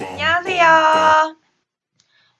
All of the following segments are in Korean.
안녕하세요.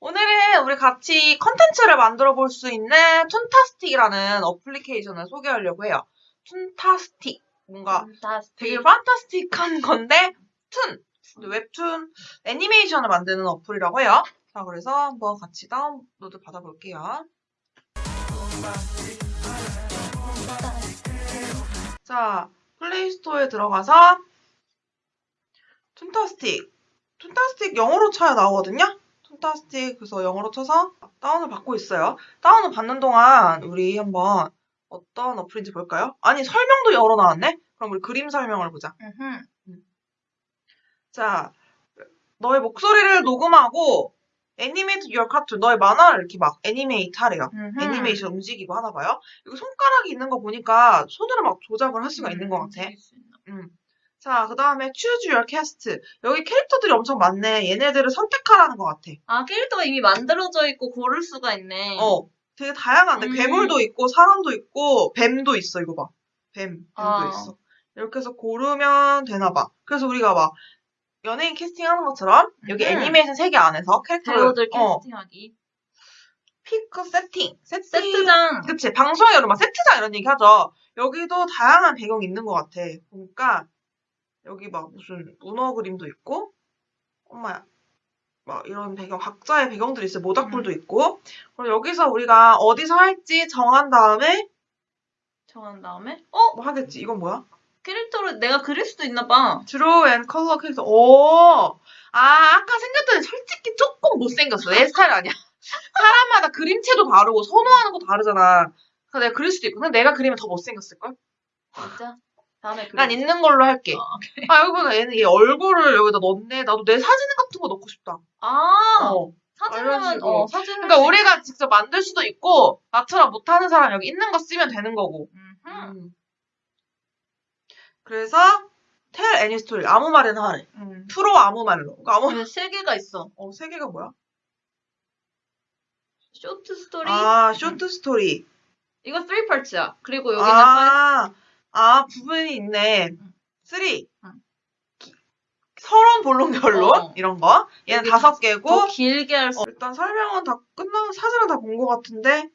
오늘은 우리 같이 컨텐츠를 만들어 볼 수 있는 툰타스틱이라는 어플리케이션을 소개하려고 해요. 툰타스틱. 뭔가 되게 fantastic한 건데, toon. 웹툰 애니메이션을 만드는 어플이라고 해요. 자, 그래서 한번 같이 다운로드 받아볼게요. 자, 플레이스토어에 들어가서 툰타스틱. 툰타스틱 영어로 쳐야 나오거든요. 툰타스틱 그래서 영어로 쳐서 다운을 받고 있어요. 다운을 받는 동안 우리 한번 어떤 어플인지 볼까요? 아니 설명도 영어로 나왔네? 그럼 우리 그림 설명을 보자. 자, 너의 목소리를 녹음하고 animate your cartoon 너의 만화를 이렇게 막 animate 하래요. 애니메이션 움직이고 하나 봐요. 여기 손가락이 있는 거 보니까 손으로 막 조작을 할 수가 있는 것 같아. 음. 자, 그 다음에 choose your cast. 여기 캐릭터들이 엄청 많네. 얘네들을 선택하라는 것 같아. 아, 캐릭터가 이미 만들어져 있고 고를 수가 있네. 어, 되게 다양한데. 음. 괴물도 있고, 사람도 있고, 뱀도 있어. 이거 봐. 뱀, 뱀도 아. 있어. 이렇게 해서 고르면 되나 봐. 그래서 우리가 막 연예인 캐스팅하는 것처럼 여기 음. 애니메이션 세계 안에서 캐릭터를 배우들 어, 캐스팅하기. pick setting, setting. 세트장. 그치. 방송에 여러 막 세트장 이런 얘기 하죠. 여기도 다양한 배경이 있는 것 같아. 보니까 여기 막 무슨 문어 그림도 있고, 엄마야. 막 이런 배경, 각자의 배경들이 있어요. 모닥불도 있고. 그리고 여기서 우리가 어디서 할지 정한 다음에 정한 다음에 어? 뭐 하겠지. 이건 뭐야? 캐릭터를 내가 그릴 수도 있나 봐. draw and color character. 오! 아, 아까 생겼더니 솔직히 조금 못생겼어. 내 스타일 아니야. 사람마다 그림체도 다르고 선호하는 것도 다르잖아. 그래서 내가 그릴 수도 있고. 근데 내가 그리면 더 못생겼을걸? 진짜? 다음에 그릴 난 있는 걸로 할게. 어. 아, 여기 보면 얘는 얘 얼굴을 여기다 넣네. 나도 내 사진 같은 거 넣고 싶다. 아, 어. 사진은. 어, 사진을 그러니까 우리가 직접 만들 수도 있고, 나처럼 못하는 사람 여기 있는 거 쓰면 되는 거고. 음. 그래서, tell any story. 아무 말이나 하래. 음. 프로 아무 말로. 그러니까 아무, 세 개가 있어. 어, 세 개가 뭐야? short story. 아, short story. 이거 3 parts야. 그리고 여기는 five. 아, 아, 부분이 있네. 응. three. 응. 기- 서론, 본론, 결론. 어. 이런 거. 얘는 다섯 더 개고, 길게 할 수. 어, 일단 설명은 다 끝나고 사진은 다 본 것 같은데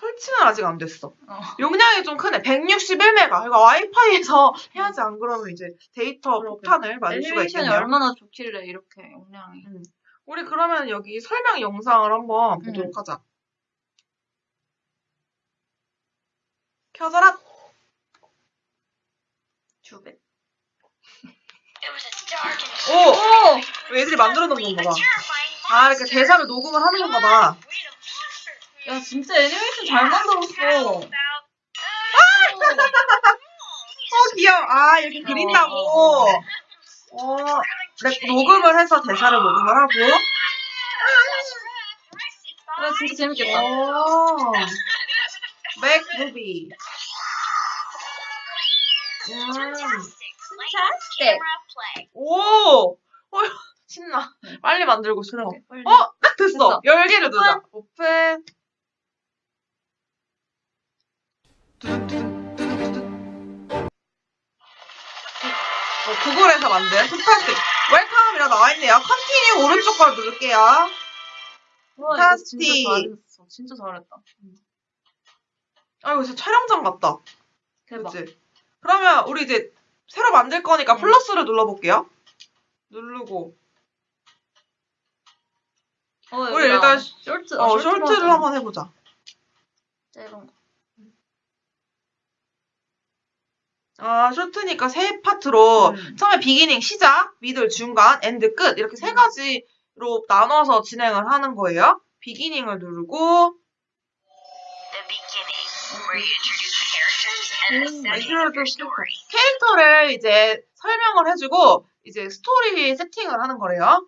설치는 아직 안 됐어. 어. 용량이 좀 크네. 161메가. 이거 와이파이에서 해야지 안 그러면 이제 데이터 그러게. 폭탄을 맞을 수가 있겠네요. 얼마나 좋길래 이렇게 용량이. 우리 그러면 여기 설명 영상을 한번 응. 보도록 하자. 켜져라. 두 배. 오! 오! 애들이 만들어 놓은 건가 봐. 아, 이렇게 대사를 녹음을 하는 건가 봐. 야, 진짜 애니메이션 잘 만들었어. 어, 귀여워. 아, 이렇게 그린다고. 어, 네, 녹음을 해서 대사를 녹음을 하고. 야, 진짜 재밌겠다. 오. 맥무비. 음. 네. 오! 어, 신나. 빨리 만들고 싶어. 빨리. 어, 딱 됐어. 됐어. 열기를 누르자. 오픈. 어, 구글에서 만든 Toontastic welcome이라 나와있네요. continue 오른쪽 걸 누를게요. 와, 이거 파스티. 진짜. 진짜 잘했다. 아, 이거 진짜 촬영장 같다. 대박. 그치? 그러면 우리 이제 새로 만들 거니까 응. 플러스를 눌러볼게요. 누르고. 어, 우리 일단 short, 어, short로 short를 하자. 한번 해보자. 짧은 거. 아, short니까 세 파트로 음. 처음에 beginning, 시작, middle, 중간, end, 끝 이렇게 세 음. 가지로 나눠서 진행을 하는 거예요. beginning을 누르고 The beginning, where you introduce the characters and the 음, setting of introduce your story. 캐릭터를 이제 설명을 해주고 이제 스토리 세팅을 하는 거래요.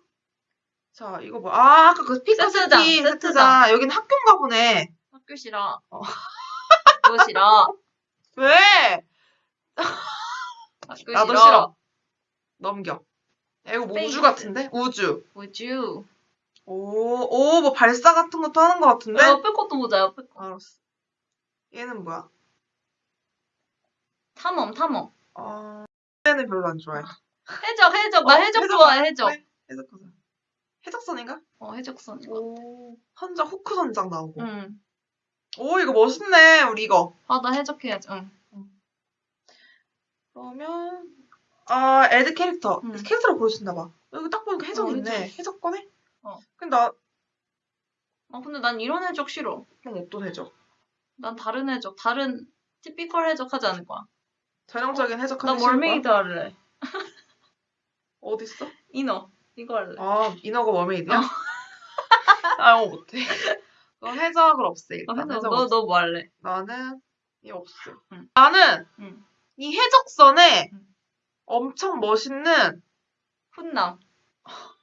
자, 이거 뭐, 아, 아까 그 pick 세트장, 세트장. 세트장. 여긴 학교인가 보네. 학교 싫어. 어. 학교 싫어. 왜? 학교 나도 싫어. 넘겨. 야, 이거 뭐 space. 우주 같은데? 우주. You? 오, 오, 뭐 발사 같은 것도 하는 것 같은데? 야, 옆에 것도 보자, 옆에 거. 알았어. 얘는 뭐야? 탐험, 탐험. 어, 때는 별로 안 좋아해. 해적, 해적. 나 어, 해적 해적 좋아해, 해적. 그래, 해적선. 해적선인가? 어, 해적선. 오, 선장, 후크 선장 나오고. 응. 오, 이거 멋있네, 우리 이거. 아, 나 해적해야지. 응. 그러면, 아, add character. 음. 캐릭터를 보여준다 봐. 여기 딱 보니까 해적 어, 있네. 해적 꺼내? 어. 근데 나, 아, 근데 난 이런 해적 싫어. 그럼 어떤 해적? 난 다른 해적, 다른 typical 해적 하지 않을 거야. 전형적인 해적 나 하기 싫을 거야? mermaid 할래. 어딨어? 인어. 이거 할래. 아, 인어가 머메이드야? 아, 영어 못해. 그럼 해적을 없애, 어, 일단. 해적, 해적 너. 너 뭐 할래? 나는, 이 없애. 응. 나는, 응. 이 해적선에 응. 엄청 멋있는, 훈남.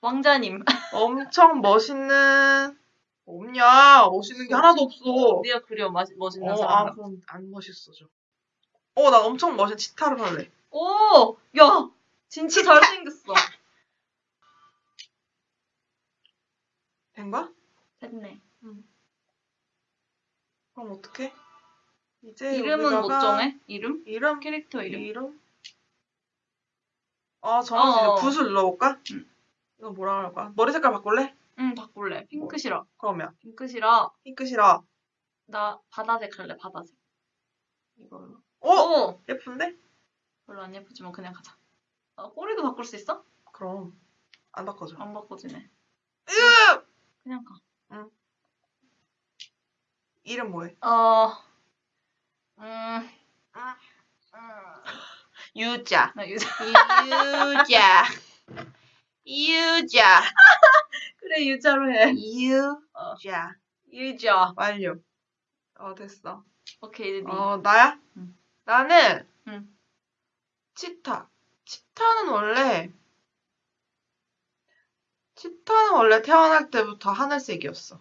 왕자님. 엄청 멋있는, 없냐. 멋있는 게 하나도 없어. 네가 그려, 마, 멋있는 어, 사람. 아, 그럼 안 멋있어져. 어, 나 엄청 멋있는 치타를 할래. 오! 야! 진짜 잘생겼어. 된 거야? 됐네. 그럼 어떡해? 이제 이름은 못 정해? 이름? 이름? 캐릭터 이름? 이름? 아, 수 있는 어. 붓을 눌러볼까? 응. 이거 뭐라 할까? 머리 색깔 바꿀래? 응, 바꿀래. 핑크 싫어. 그러면 핑크 싫어. 핑크 싫어. 나 바다색 할래, 바다색. 이걸로. 어? 오! 예쁜데? 별로 안 예쁘지만 그냥 가자. 아, 꼬리도 바꿀 수 있어? 그럼 안 바꿔줘. 안 바꿔지네. 으! 그냥 가. 이름 뭐해? 어, 음, 유자. 나 유자. 유자. 유자. 그래, 유자로 해. 유자. 유자. 완료. 어, 됐어. 오케이, 이제 니. 어, 나야? 응. 나는 응. 치타. 치타는 원래 치타는 원래 태어날 때부터 하늘색이었어.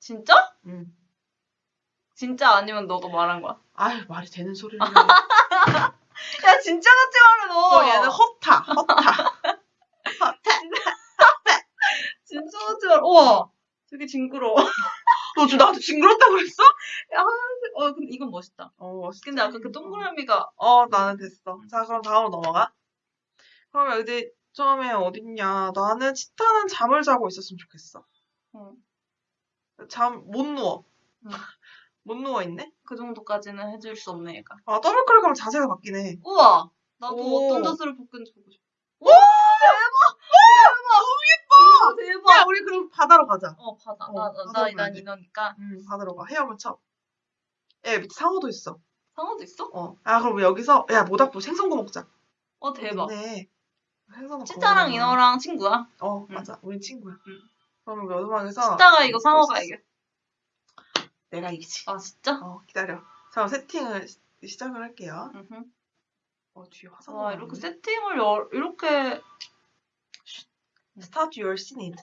진짜? 응. 진짜 아니면 너가 말한 거야? 아유, 말이 되는 소리를 해. 야, 진짜 같이 말해, 너. 어, 얘는 허타. 허타. 진짜 같이 말해. 우와. 되게 징그러워. 너 지금 나한테 징그럽다고 그랬어? 어, 근데 이건 멋있다. 어, 멋있지. 근데 아까 그 동그라미가 어, 나는 됐어. 자, 그럼 다음으로 넘어가. 그러면 이제 처음에 어딨냐. 나는 치타는 잠을 자고 있었으면 좋겠어. 응. 잠, 못 누워. 응. 못 누워 있네? 그 정도까지는 해줄 수 없네, 얘가. 아, 더블클릭 하면 자세가 바뀌네. 우와. 나도 오. 어떤 자세로 바꾸는지 보고 싶어. 오! 대박! 대박! 너무 예뻐! 대박. 야, 우리 그럼 바다로 가자. 어, 바다. 어, 나, 나, 바다로 나, 가야 난 돼. 이너니까. 응, 바다로 가. 헤엄을 쳐. 야, 밑에 상어도 있어. 상어도 있어? 어. 아, 그럼 여기서, 야, 모닥불 생선구 먹자. 어, 대박. 네. 생선구 치타랑. 이너랑 친구야. 어, 응. 맞아. 우린 친구야. 응. 그러면 여드막에서. 치타가 이거 상어가 이겨. 내가 이기지. 아, 진짜? 어, 기다려. 자, 세팅을 시- 시작을 할게요. 으흠. 어, 뒤에 화상. 와, 이렇게 세팅을 여, 이렇게. Start your scene.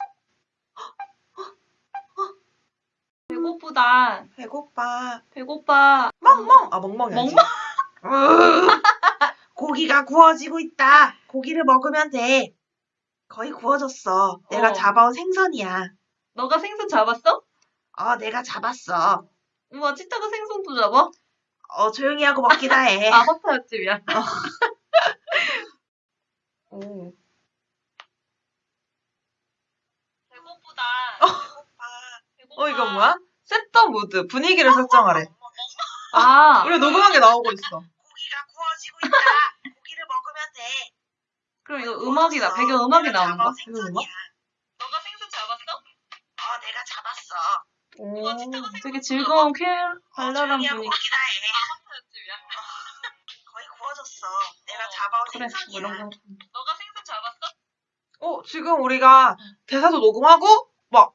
배고프다. 배고파. 배고파. 멍멍. 아, 멍멍이. 멍멍? 고기가 구워지고 있다. 고기를 먹으면 돼. 거의 구워졌어. 내가 어. 잡아온 생선이야. 너가 생선 잡았어? 어, 내가 잡았어. 우와, 치타가 생선도 잡아? 어, 조용히 하고 먹기나 해. 아, 허타였지, 미안. 오. 배고프다. 어, 이건 뭐야? 셋더 무드. 분위기를 설정하래. 아, 우리 녹음한 게 나오고 있어. 고기가 구워지고 있다. 고기를 먹으면 돼. 그럼 이거 음악이다. 배경 음악이 나오는 거야? 이거 음악? 오. 되게 즐거운 쾌, 발랄한 조용히 하고 분위기. 허타였지, 미안. 거의 구워졌어. 내가 잡아온 그래, 뭐 생선이야. 이런 거. 너가 생선 잡았어? 어, 지금 우리가 대사도 녹음하고, 막,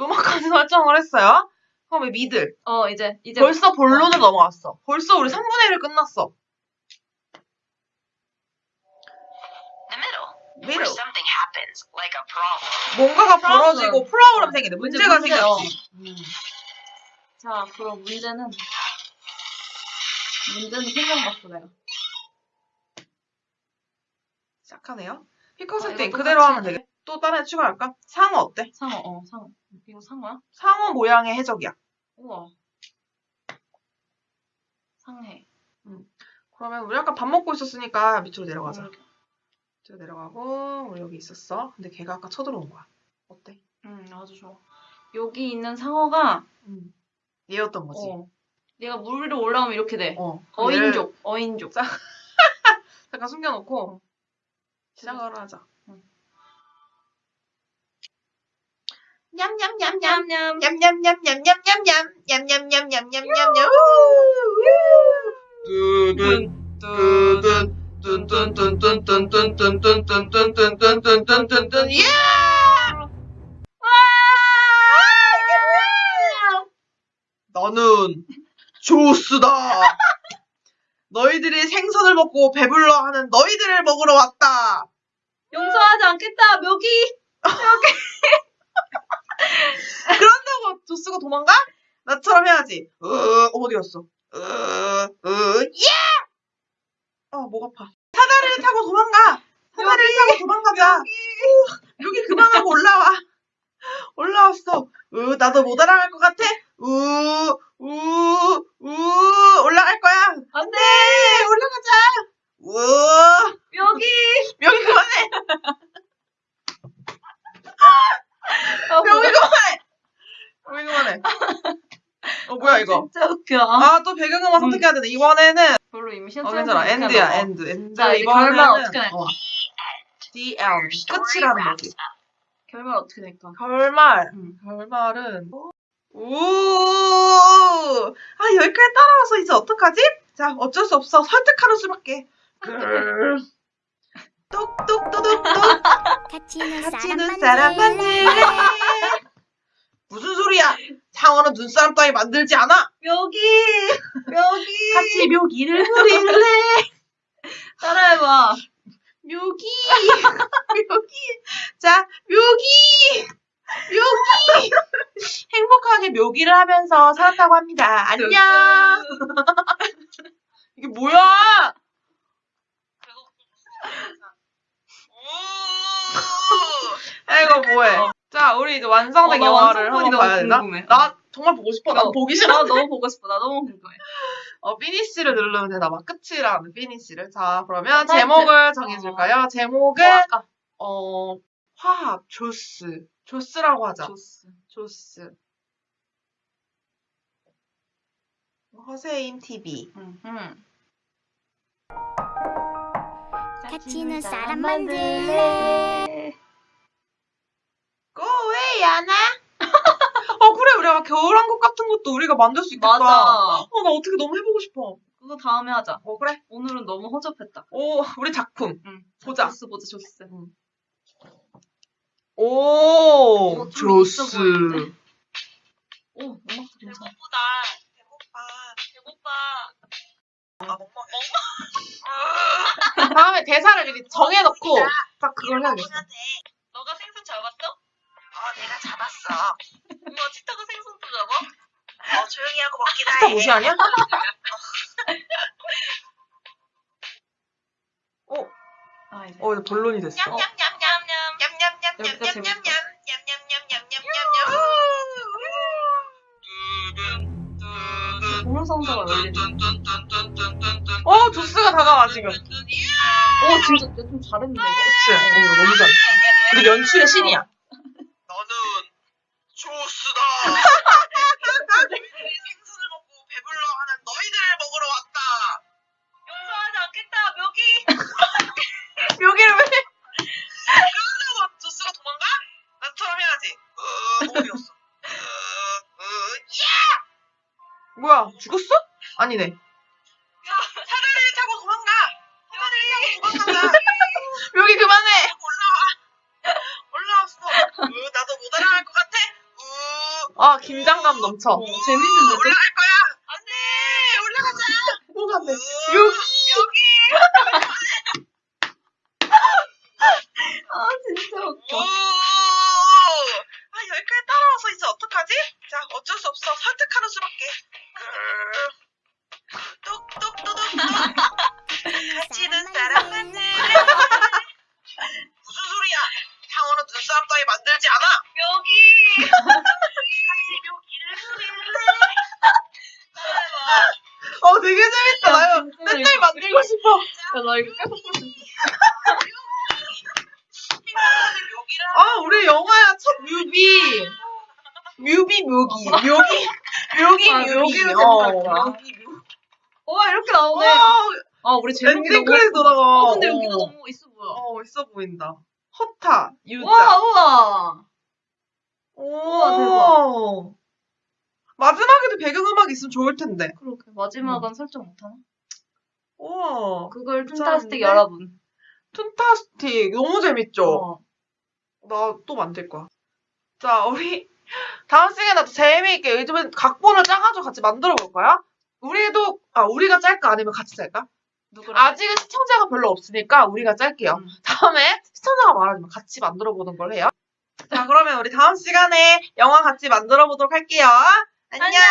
음악까지 설정을 했어요. 그럼 미들. 어, 이제, 이제. 벌써 본론을 넘어갔어. 벌써 우리 3분의 1을 끝났어. The middle. 미들. Where something happens, like a problem. 뭔가가 프로블럼. 벌어지고 프로그램 생기네. 문제가 문제, 어. 생겼지. 음. 자, 그럼 문제는. 문제는 생각났어, 내가. 시작하네요. 피커 아, 세팅 이거 그대로 똑같이 하면 되겠다. 또 다른 애 추가할까? 상어 어때? 상어, 어, 상어. 이거 상어야? 상어 모양의 해적이야. 우와. 상해. 그러면 우리 아까 밥 먹고 있었으니까 밑으로 내려가자. 음. 밑으 로 내려가고 우리 여기 있었어. 근데 걔가 아까 쳐들어온 거야. 어때? 음, 아주 좋아. 여기 있는 상어가 음. 얘였던 거지. 어, 얘가 물 위로 올라오면 이렇게 돼. 어. 어인족, 어인족. 잠깐 숨겨놓고 시작을 하자. 냠냠냠냠 냠 냠. 냠냠냠냠냠냠냠냠냠냠냠냠냠 두둔 두둔 뚠뚠뚠뚠뚠뚠뚠뚠뚠뚠뚠뚠뚠뚠뚠뚠뚠 예! 나는 조스다. 너희들이 생선을 먹고 배불러 하는 너희들을 먹으러 왔다. 용서하지 않겠다, 묘기. 그런다고 조스가 도망가? 나처럼 해야지. 으, 어디 갔어? 으, 으, 예! 아, 목 아파. 사다리를 타고 도망가. 사다리를 타고 도망가자. 우, 여기 그만하고 올라와. 올라왔어. 으, 나도 못 알아갈 것 같아. 우, 우, 우, 올라갈 거야. 안 돼! 네, 올라가자. 우, 묘기! 여기 그만해. 아, 여기 뭐야? 그만해. 여기 그만해. 어, 뭐야, 이거? 진짜 웃겨. 아, 또 배경음악 선택해야 되네. 이번에는 별로 이미 어, 신청 괜찮아. end야, end. end. 자, 이제 이번에는 결말 어떻게 낼 거야? 어, the end. 끝이라는 거지. 결말 어떻게 될까? 결말. 음. 결말은. 오! 아, 여기까지 따라와서 이제 어떡하지? 자, 어쩔 수 없어. 설득하는 수밖에. 그, 똑똑똑똑똑. 같이 눈 같이 사람 만들래. 무슨 소리야? 상어는 눈사람 따위 만들지 않아. 묘기! 묘기! 같이 묘기를 부릴래. 따라해봐. 묘기. 묘기. 자, 묘기. 묘기. 행복하게 묘기를 하면서 살았다고 합니다. 안녕. 이게 뭐야? 아이고 뭐해? 자, 우리 이제 완성된 어, 나 영화를 한번 봐야 되나? 궁금해. 나 정말 보고 싶어. 나 어, 보기 싫어. 나 너무 보고 싶어. 나 너무 궁금해. 어, finish를 누르면 되나 봐. 끝이라는 finish를. 자, 그러면 타이틀. 제목을 정해줄까요? 제목은, 뭐? 어, 화합, 조스. 조스라고 하자. 조스. 조스. 허세임 TV. 응. 응. 같이 눈 사람 만들래 야나. 어, 그래. 우리 아마 겨울왕 국 같은 것도 우리가 만들 수 있겠다. 맞아. 어, 나 어떻게 너무 해보고 싶어. 그거 다음에 하자. 어, 그래. 오늘은 너무 허접했다. 오, 우리 작품. 응. 보자. 조스 보자, 조스. 오, 어, 좀 있어 조스. 오, 음악도 괜찮아. 배고프다. 배고파. 배고파. 아, 멍멍해. 다음에 대사를 미리 정해놓고 딱 그걸 해야겠어. 내가 잡았어. 뭐 치타가 생선도 잡아? 어, 조용히 하고 먹기나 해. 무시 아니야? 어, 아, 이제. 어, 이제 본론이 됐어. 어. 냠냠냠냠냠. 냠냠냠냠. 이래? 어, 조스가 다가와, 지금. 어, 진짜 좀 잘했는데. 이거? 그치? 어, 너무 잘했어. 근데 연출의 신이야. 뭐야, 죽었어? 아니네. 야, 사다리를 타고 도망가. 사다리를 타고 도망가자. 여기 그만해! 올라와. 올라왔어. 으, 나도 못 알아갈 것 같아. 으, 아, 긴장감 넘쳐. 오, 재밌는데? 올라갈 거야. 안 돼. 올라가자. 뭐가 안 돼. 으, 여기. 여기. 아, 진짜 오. 웃겨. 이거 계속 볼수 아, 우리 영화야 첫 movie. movie 묘기. 묘기. 묘기 아, 묘기. 묘기로 어. 묘기 묘기. 와 이렇게 나오네. 와, 아 우리 제목이 엔딩 너무 크레딧. 돌아가. 어, 근데 어. 여기가 너무 있어 보여. 어, 있어 보인다. 허타, 유자. 와 우와. 오, 우와, 대박. 마지막에도 배경음악 있으면 좋을 텐데. 그렇게 마지막은 설정 못하나? 우와. 그걸 괜찮은데? 툰타스틱 여러분. 툰타스틱. 너무 재밌죠? 어. 나또 만들 거야. 자, 우리 다음 시간에 또 재미있게 요즘은 각본을 짜가지고 같이 만들어 볼 거야. 우리도, 아, 우리가 짤까? 아니면 같이 짤까? 누구랑? 아직은 시청자가 별로 없으니까 우리가 짤게요. 음. 다음에 시청자가 많아지면 같이 만들어 보는 걸 해요. 자, 그러면 우리 다음 시간에 영화 같이 만들어 보도록 할게요. 안녕! 안녕.